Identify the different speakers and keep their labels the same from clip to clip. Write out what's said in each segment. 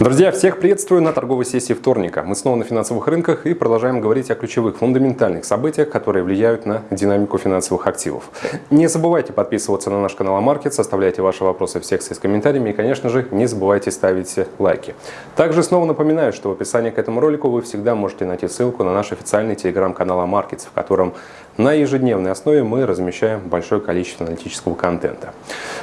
Speaker 1: Друзья, всех приветствую на торговой сессии вторника. Мы снова на финансовых рынках и продолжаем говорить о ключевых фундаментальных событиях, которые влияют на динамику финансовых активов. Не забывайте подписываться на наш канал Амаркет, составляйте ваши вопросы в секции с комментариями и, конечно же, не забывайте ставить лайки. Также снова напоминаю, что в описании к этому ролику вы всегда можете найти ссылку на наш официальный телеграм-канал Амаркет, в котором на ежедневной основе мы размещаем большое количество аналитического контента.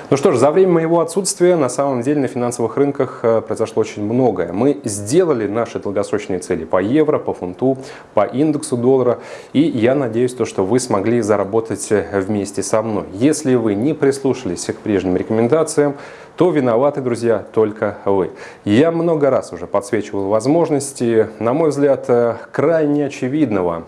Speaker 1: Ну что ж, за время моего отсутствия на самом деле на финансовых рынках э, произошло очень многое. Мы сделали наши долгосрочные цели по евро, по фунту, по индексу доллара. И я надеюсь, то, что вы смогли заработать э, вместе со мной. Если вы не прислушались к прежним рекомендациям, то виноваты, друзья, только вы. Я много раз уже подсвечивал возможности, на мой взгляд, э, крайне очевидного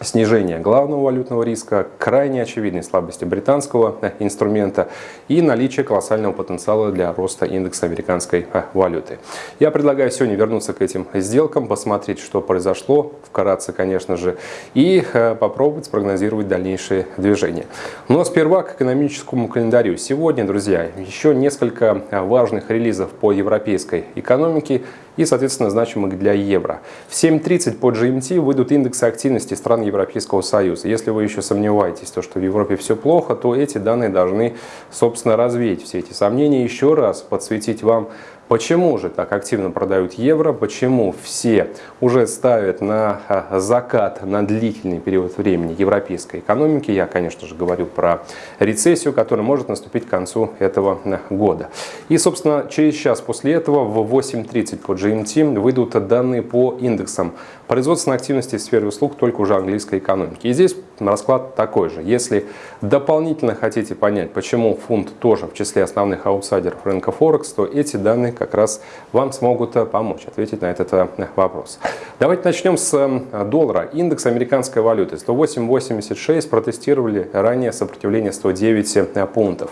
Speaker 1: снижение главного валютного риска, крайне очевидной слабости британского э, инструмента и наличие колоссального потенциала для роста индекса американской э, валюты. Я предлагаю сегодня вернуться к этим сделкам, посмотреть, что произошло, вкратце, конечно же, и э, попробовать спрогнозировать дальнейшие движения. Но сперва к экономическому календарю. Сегодня, друзья, еще несколько важных релизов по европейской экономике и, соответственно, значимых для евро. В 7.30 по GMT выйдут индексы активности стран Европейского Союза. Если вы еще сомневаетесь, то, что в Европе все плохо, то эти данные должны, собственно, развеять все эти сомнения, еще раз подсветить вам Почему же так активно продают евро? Почему все уже ставят на а, закат на длительный период времени европейской экономики? Я, конечно же, говорю про рецессию, которая может наступить к концу этого э, года. И, собственно, через час после этого в 8.30 по GMT выйдут данные по индексам производственной активности в сфере услуг только уже английской экономики. И здесь расклад такой же. Если дополнительно хотите понять, почему фунт тоже в числе основных аутсайдеров рынка Форекс, то эти данные как раз вам смогут э, помочь ответить на этот э, вопрос. Давайте начнем с э, доллара. Индекс американской валюты 108.86 протестировали ранее сопротивление 109 пунктов.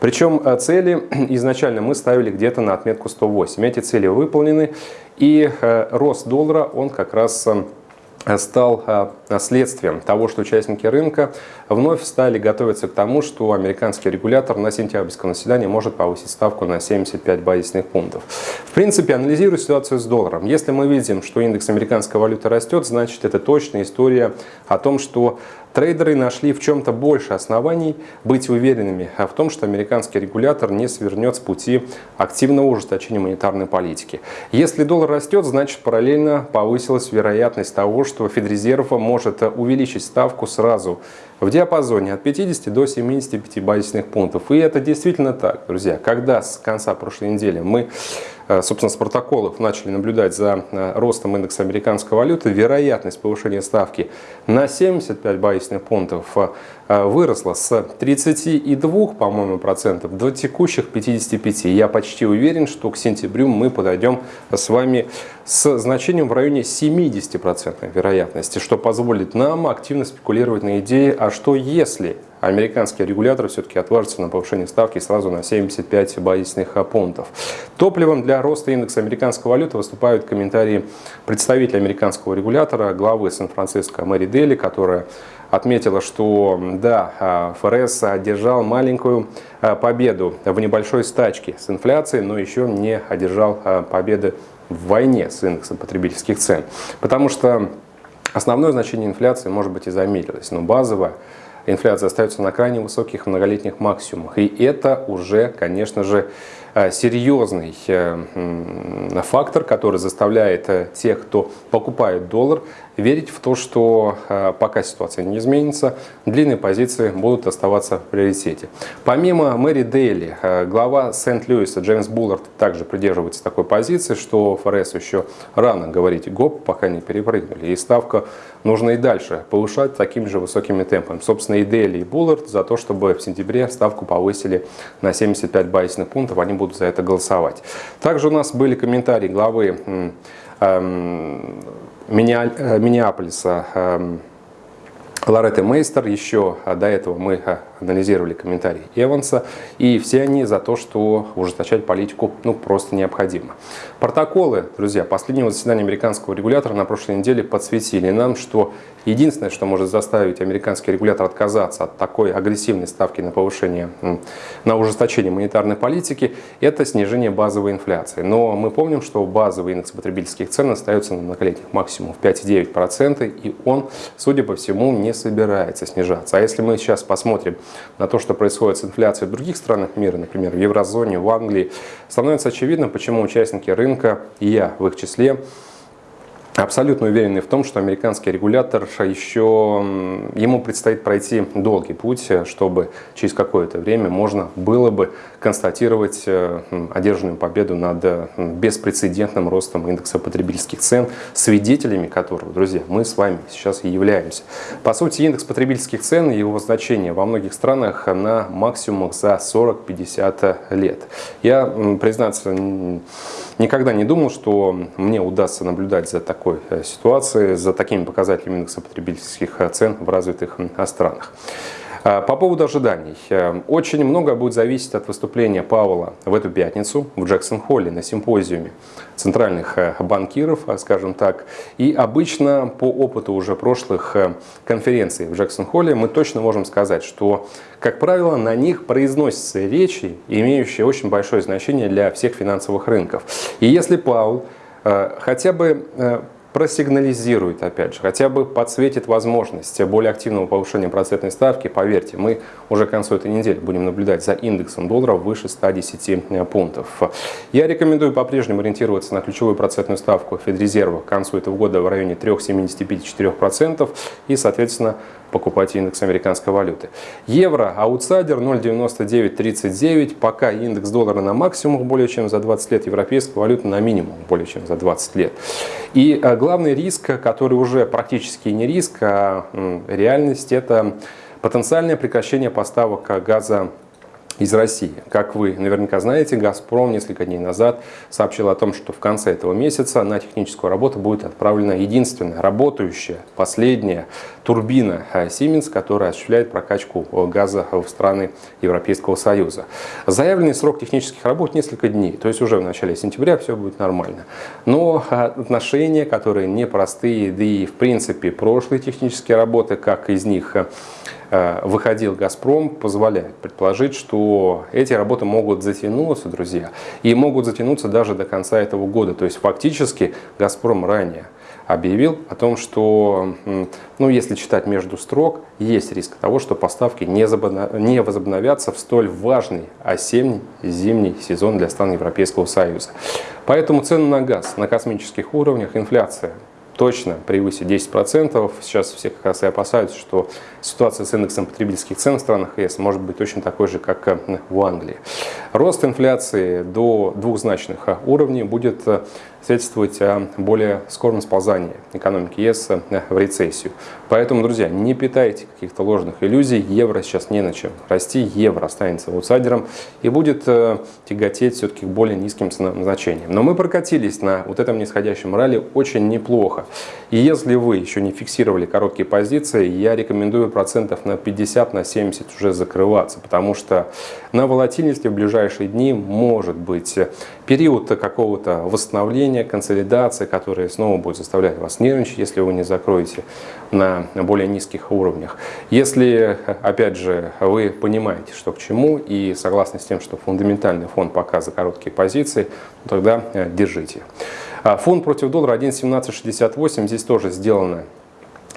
Speaker 1: Причем цели изначально мы ставили где-то на отметку 108. Эти цели выполнены и рост доллара он как раз стал а, следствием того, что участники рынка вновь стали готовиться к тому, что американский регулятор на сентябрьском заседании может повысить ставку на 75 базисных пунктов. Принципе, анализируя ситуацию с долларом, если мы видим, что индекс американской валюты растет, значит это точная история о том, что Трейдеры нашли в чем-то больше оснований быть уверенными в том, что американский регулятор не свернет с пути активного ужесточения монетарной политики. Если доллар растет, значит параллельно повысилась вероятность того, что Федрезерв может увеличить ставку сразу в диапазоне от 50 до 75 базисных пунктов. И это действительно так, друзья. Когда с конца прошлой недели мы собственно, с протоколов начали наблюдать за э, ростом индекса американской валюты, вероятность повышения ставки на 75 базисных пунктов э, выросла с 32, по-моему, процентов до текущих 55. Я почти уверен, что к сентябрю мы подойдем с вами с значением в районе 70% вероятности, что позволит нам активно спекулировать на идее, а что если американский регулятор все-таки отважится на повышение ставки сразу на 75 базисных пунктов. Топливом для роста индекса американской валюты выступают комментарии представителя американского регулятора, главы Сан-Франциско Мэри Дели, которая отметила, что да, ФРС одержал маленькую а, победу в небольшой стачке с инфляцией, но еще не одержал а, победы в войне с индексом потребительских цен. Потому что основное значение инфляции, может быть, и замедлилось, но базовая инфляция остается на крайне высоких многолетних максимумах. И это уже, конечно же, серьезный э, фактор, который заставляет э, тех, кто покупает доллар, верить в то, что э, пока ситуация не изменится, длинные позиции будут оставаться в приоритете. Помимо Мэри Дейли, э, глава Сент-Льюиса Джеймс Буллард также придерживается такой позиции, что ФРС еще рано говорить гоп, пока не перепрыгнули. И ставка нужно и дальше повышать такими же высокими темпами. Собственно, и Дейли, и Буллард за то, чтобы в сентябре ставку повысили на 75 базисных пунктов, они будут за это голосовать. Также у нас были комментарии главы эм, Э, Миннеаполиса эм, Лоретты Мейстер. Еще э, до этого мы э, анализировали комментарии Эванса, и все они за то, что ужесточать политику ну, просто необходимо. Протоколы, друзья, последнего заседания американского регулятора на прошлой неделе подсветили нам, что единственное, что может заставить американский регулятор отказаться от такой агрессивной ставки на повышение, на ужесточение монетарной политики, это снижение базовой инфляции. Но мы помним, что базовый индекс потребительских цен остается на многолетних максимумах 5,9%, и он, судя по всему, не собирается снижаться. А если мы сейчас посмотрим на то, что происходит с инфляцией в других странах мира, например, в еврозоне, в Англии, становится очевидно, почему участники рынка, и я в их числе, абсолютно уверены в том, что американский регулятор еще, ему предстоит пройти долгий путь, чтобы через какое-то время можно было бы констатировать э, одержанную победу над э, беспрецедентным ростом индекса потребительских цен, свидетелями которого, друзья, мы с вами сейчас и являемся. По сути, индекс потребительских цен и его значение во многих странах на максимумах за 40-50 лет. Я, признаться, никогда не думал, что мне удастся наблюдать за такой такой э, ситуации за такими показателями индекса потребительских э, цен в развитых странах. А, по поводу ожиданий. Э, очень много будет зависеть от выступления Пауэлла в эту пятницу в Джексон-Холле на симпозиуме центральных банкиров, скажем так. И обычно по опыту уже прошлых конференций в Джексон-Холле мы точно можем сказать, что, как правило, на них произносятся речи, имеющие очень большое значение для всех финансовых рынков. И если Паул хотя бы просигнализирует, опять же, хотя бы подсветит возможность более активного повышения процентной ставки, поверьте, мы уже к концу этой недели будем наблюдать за индексом доллара выше 110 э, пунктов. Я рекомендую по-прежнему ориентироваться на ключевую процентную ставку Федрезерва к концу этого года в районе 3,75-4% и, соответственно, покупать индекс американской валюты. Евро аутсайдер 0,9939, пока индекс доллара на максимумах более чем за 20 лет, европейская валюта на минимум более чем за 20 лет. И э, главный риск, который уже практически не риск, а реальность, это потенциальное прекращение поставок газа из России. Как вы наверняка знаете, «Газпром» несколько дней назад сообщил о том, что в конце этого месяца на техническую работу будет отправлена единственная работающая, последняя турбина Siemens, которая осуществляет прокачку газа в страны Европейского Союза. Заявленный срок технических работ несколько дней, то есть уже в начале сентября все будет нормально. Но отношения, которые непростые, да и в принципе прошлые технические работы, как из них Э, выходил «Газпром», позволяет предположить, что эти работы могут затянуться, друзья, и могут затянуться даже до конца этого года. То есть фактически «Газпром» ранее объявил о том, что, ну, если читать между строк, есть риск того, что поставки не возобновятся в столь важный осенний-зимний сезон для стран Европейского Союза. Поэтому цены на газ на космических уровнях, инфляция точно превысит 10%. Сейчас все как раз и опасаются, что ситуация с индексом потребительских цен в странах ЕС может быть точно такой же, как э, в Англии. Рост инфляции до двухзначных э, уровней будет э, свидетельствовать о более скором сползании экономики ЕС в рецессию. Поэтому, друзья, не питайте каких-то ложных иллюзий. Евро сейчас не на чем расти. Евро останется аутсайдером и будет тяготеть все-таки к более низким значениям. Но мы прокатились на вот этом нисходящем ралли очень неплохо. И если вы еще не фиксировали короткие позиции, я рекомендую процентов на 50, на 70 уже закрываться, потому что на волатильности в ближайшие дни может быть период какого-то восстановления, консолидации, который снова будет заставлять вас нервничать, если вы не закроете на более низких уровнях. Если, опять же, вы понимаете, что к чему, и согласны с тем, что фундаментальный фон пока за короткие позиции, тогда э, держите. А фонд против доллара 1.1768. Здесь тоже сделано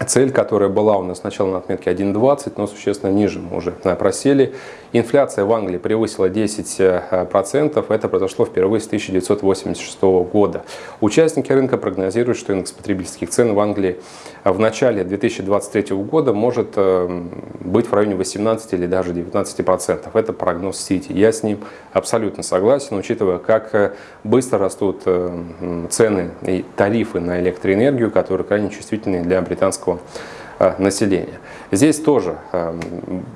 Speaker 1: цель, которая была у нас сначала на отметке 1.20, но существенно ниже мы уже просели. Инфляция в Англии превысила 10%. Это произошло впервые с 1986 года. Участники рынка прогнозируют, что индекс потребительских цен в Англии в начале 2023 года может э, быть в районе 18 или даже 19%. Это прогноз Сити. Я с ним абсолютно согласен, учитывая, как э, быстро растут э, цены и тарифы на электроэнергию, которые крайне чувствительны для британского легко населения. Здесь тоже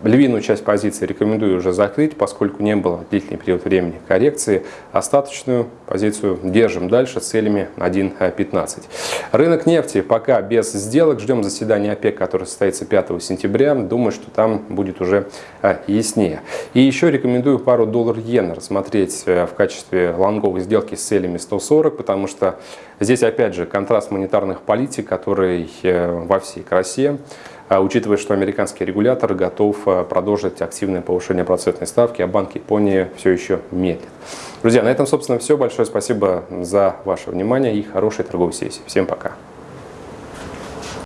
Speaker 1: львиную часть позиции рекомендую уже закрыть, поскольку не было длительный период времени коррекции. Остаточную позицию держим дальше с целями 1.15. Рынок нефти пока без сделок. Ждем заседания ОПЕК, которое состоится 5 сентября. Думаю, что там будет уже яснее. И еще рекомендую пару доллар-иена рассмотреть в качестве лонговой сделки с целями 140, потому что здесь опять же контраст монетарных политик, который э, во всей красе. А учитывая, что американский регулятор готов э, продолжить активное повышение процентной ставки, а Банк Японии все еще медлит. Друзья, на этом, собственно, все. Большое спасибо за ваше внимание и хорошей торговой сессии. Всем пока.